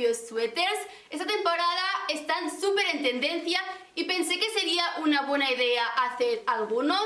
propios suéteres. Esta temporada están súper en tendencia y pensé que sería una buena idea hacer algunos.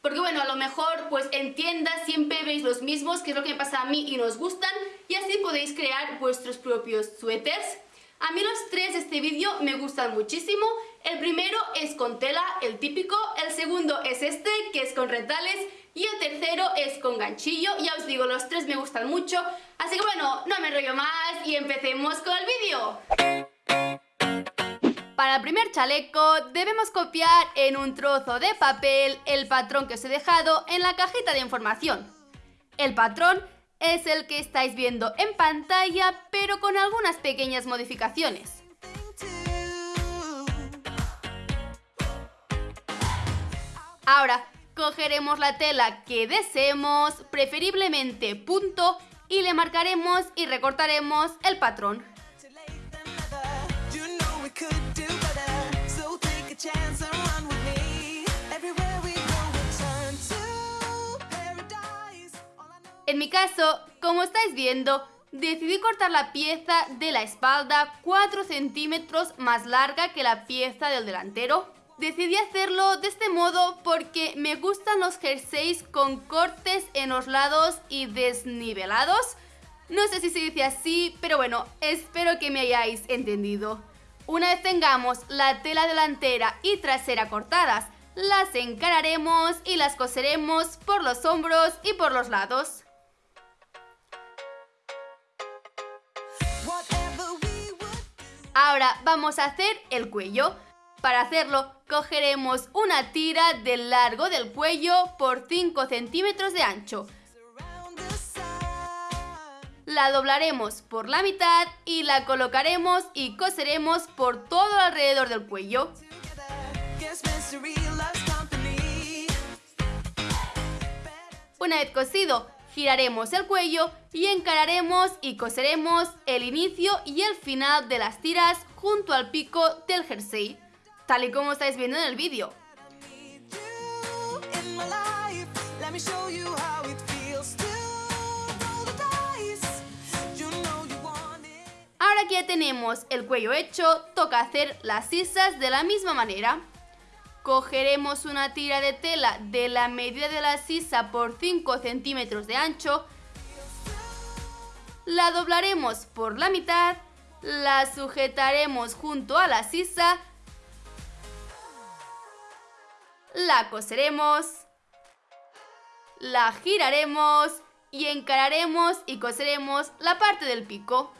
Porque bueno, a lo mejor pues en tiendas siempre veis los mismos, que es lo que me pasa a mí y nos gustan, y así podéis crear vuestros propios suéteres. A mí los tres de este vídeo me gustan muchísimo. El primero es con tela, el típico, el segundo es este, que es con retales, y el tercero es con ganchillo. Ya os digo, los tres me gustan mucho, así que bueno, no me enrollo más y empecemos con el vídeo. Para el primer chaleco debemos copiar en un trozo de papel el patrón que os he dejado en la cajita de información. El patrón es el que estáis viendo en pantalla, pero con algunas pequeñas modificaciones. Ahora, cogeremos la tela que deseemos, preferiblemente punto, y le marcaremos y recortaremos el patrón. En mi caso, como estáis viendo, decidí cortar la pieza de la espalda 4 centímetros más larga que la pieza del delantero. Decidí hacerlo de este modo porque me gustan los jerseys con cortes en los lados y desnivelados. No sé si se dice así, pero bueno, espero que me hayáis entendido. Una vez tengamos la tela delantera y trasera cortadas, las encararemos y las coseremos por los hombros y por los lados. Ahora vamos a hacer el cuello. Para hacerlo, cogeremos una tira del largo del cuello por 5 centímetros de ancho. La doblaremos por la mitad y la colocaremos y coseremos por todo alrededor del cuello. Una vez cosido, giraremos el cuello y encararemos y coseremos el inicio y el final de las tiras junto al pico del jersey, tal y como estáis viendo en el vídeo. Ahora que ya tenemos el cuello hecho, toca hacer las sisas de la misma manera. Cogeremos una tira de tela de la medida de la sisa por 5 centímetros de ancho, la doblaremos por la mitad, la sujetaremos junto a la sisa, la coseremos, la giraremos y encararemos y coseremos la parte del pico.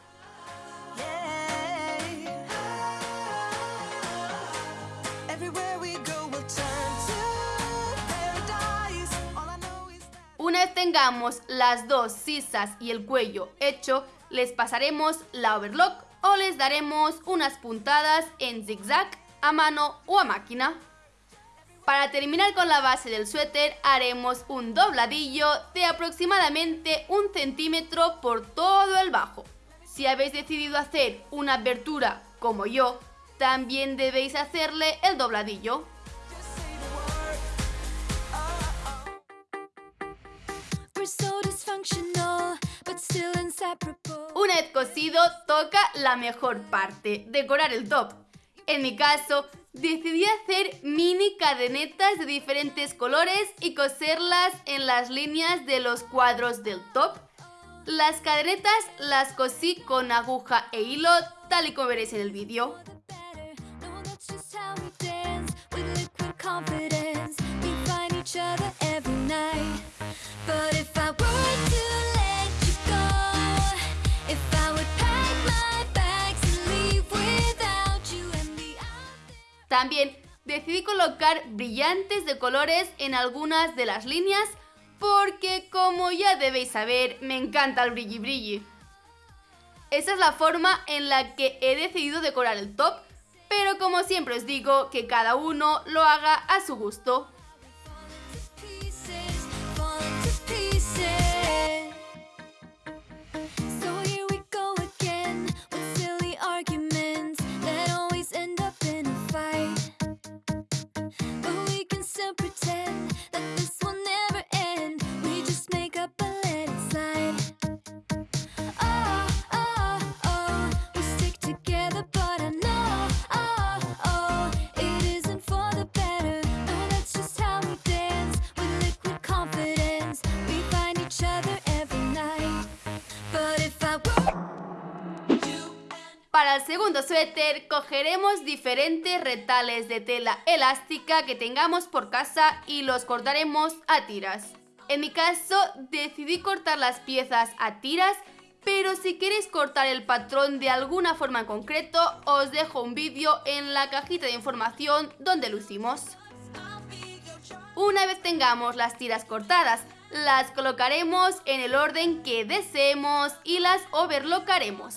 Una vez tengamos las dos sisas y el cuello hecho, les pasaremos la overlock o les daremos unas puntadas en zigzag a mano o a máquina. Para terminar con la base del suéter haremos un dobladillo de aproximadamente un centímetro por todo el bajo. Si habéis decidido hacer una abertura como yo, también debéis hacerle el dobladillo. Una vez cosido, toca la mejor parte, decorar el top. En mi caso, decidí hacer mini cadenetas de diferentes colores y coserlas en las líneas de los cuadros del top. Las cadenetas las cosí con aguja e hilo, tal y como veréis en el vídeo. También decidí colocar brillantes de colores en algunas de las líneas porque como ya debéis saber, me encanta el brilli brilli. Esa es la forma en la que he decidido decorar el top, pero como siempre os digo, que cada uno lo haga a su gusto. Segundo suéter cogeremos diferentes retales de tela elástica que tengamos por casa y los cortaremos a tiras. En mi caso decidí cortar las piezas a tiras pero si queréis cortar el patrón de alguna forma en concreto, os dejo un vídeo en la cajita de información donde lo hicimos. Una vez tengamos las tiras cortadas, las colocaremos en el orden que deseemos y las overlockaremos.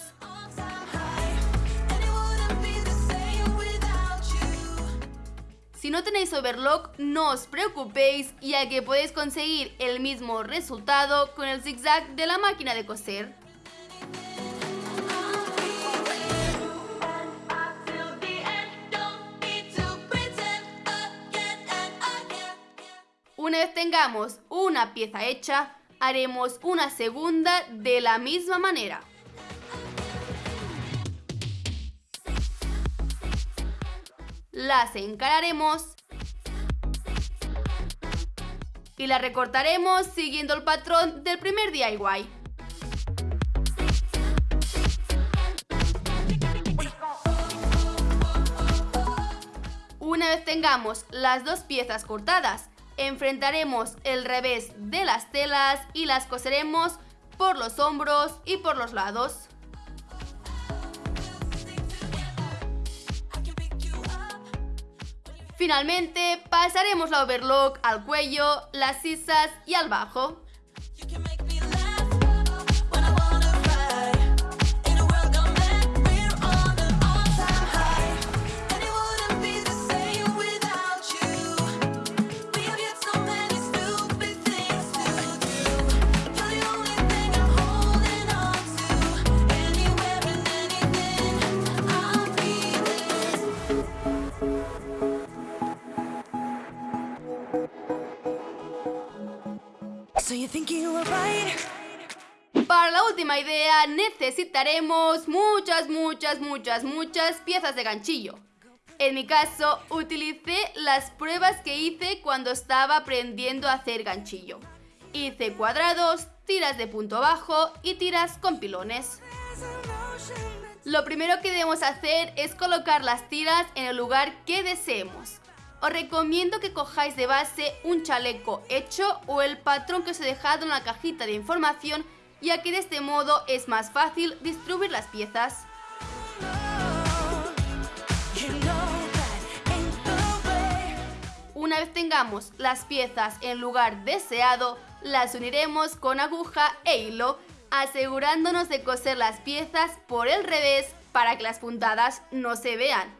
Si no tenéis overlock, no os preocupéis ya que podéis conseguir el mismo resultado con el zigzag de la máquina de coser. Una vez tengamos una pieza hecha, haremos una segunda de la misma manera. Las encararemos y las recortaremos siguiendo el patrón del primer DIY. Una vez tengamos las dos piezas cortadas enfrentaremos el revés de las telas y las coseremos por los hombros y por los lados. Finalmente, pasaremos la overlock al cuello, las sisas y al bajo. Para la última idea necesitaremos muchas, muchas, muchas, muchas piezas de ganchillo. En mi caso, utilicé las pruebas que hice cuando estaba aprendiendo a hacer ganchillo. Hice cuadrados, tiras de punto bajo y tiras con pilones. Lo primero que debemos hacer es colocar las tiras en el lugar que deseemos os recomiendo que cojáis de base un chaleco hecho o el patrón que os he dejado en la cajita de información ya que de este modo es más fácil distribuir las piezas. Una vez tengamos las piezas en lugar deseado, las uniremos con aguja e hilo, asegurándonos de coser las piezas por el revés para que las puntadas no se vean.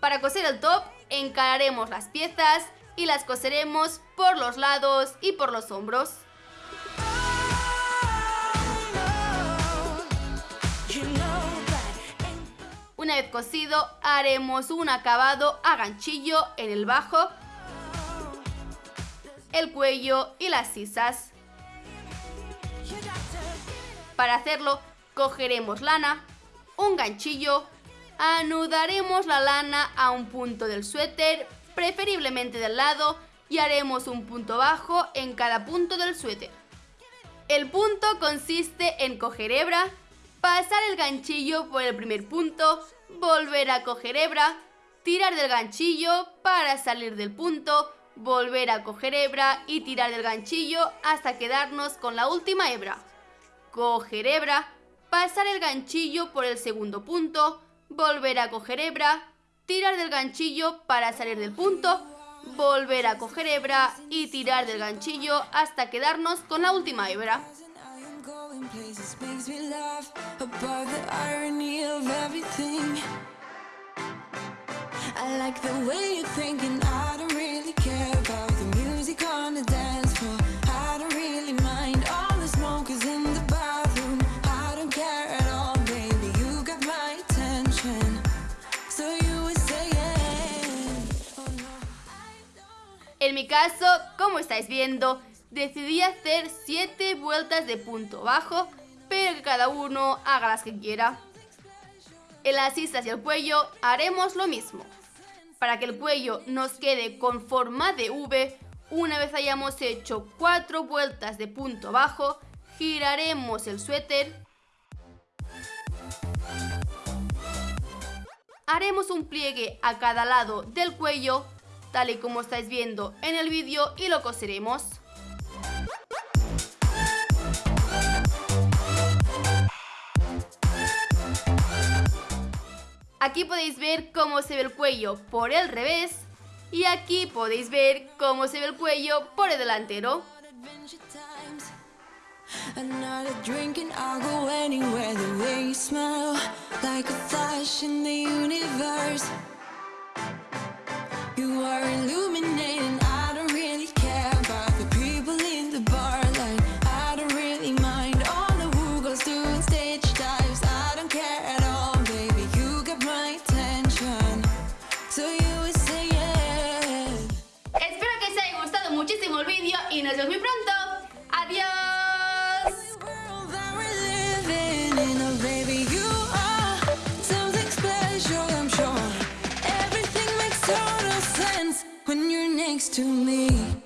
Para coser el top, encararemos las piezas y las coseremos por los lados y por los hombros. Una vez cosido, haremos un acabado a ganchillo en el bajo, el cuello y las sisas. Para hacerlo, cogeremos lana, un ganchillo anudaremos la lana a un punto del suéter, preferiblemente del lado, y haremos un punto bajo en cada punto del suéter. El punto consiste en coger hebra, pasar el ganchillo por el primer punto, volver a coger hebra, tirar del ganchillo para salir del punto, volver a coger hebra y tirar del ganchillo hasta quedarnos con la última hebra. Coger hebra, pasar el ganchillo por el segundo punto, volver a coger hebra, tirar del ganchillo para salir del punto, volver a coger hebra y tirar del ganchillo hasta quedarnos con la última hebra. Caso, como estáis viendo, decidí hacer 7 vueltas de punto bajo, pero que cada uno haga las que quiera. En las islas y el cuello haremos lo mismo. Para que el cuello nos quede con forma de V, una vez hayamos hecho 4 vueltas de punto bajo, giraremos el suéter, haremos un pliegue a cada lado del cuello, tal y como estáis viendo en el vídeo y lo coseremos. Aquí podéis ver cómo se ve el cuello por el revés y aquí podéis ver cómo se ve el cuello por el delantero. Y